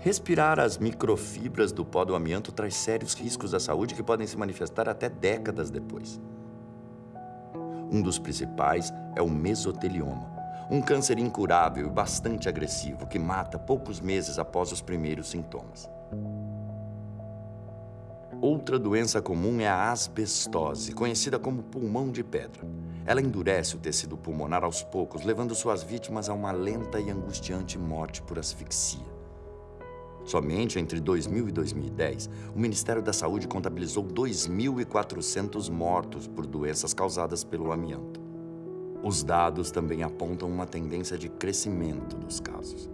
Respirar as microfibras do pó do amianto traz sérios riscos à saúde que podem se manifestar até décadas depois. Um dos principais é o mesotelioma, um câncer incurável e bastante agressivo que mata poucos meses após os primeiros sintomas. Outra doença comum é a asbestose, conhecida como pulmão de pedra. Ela endurece o tecido pulmonar aos poucos, levando suas vítimas a uma lenta e angustiante morte por asfixia. Somente entre 2000 e 2010, o Ministério da Saúde contabilizou 2.400 mortos por doenças causadas pelo amianto. Os dados também apontam uma tendência de crescimento dos casos.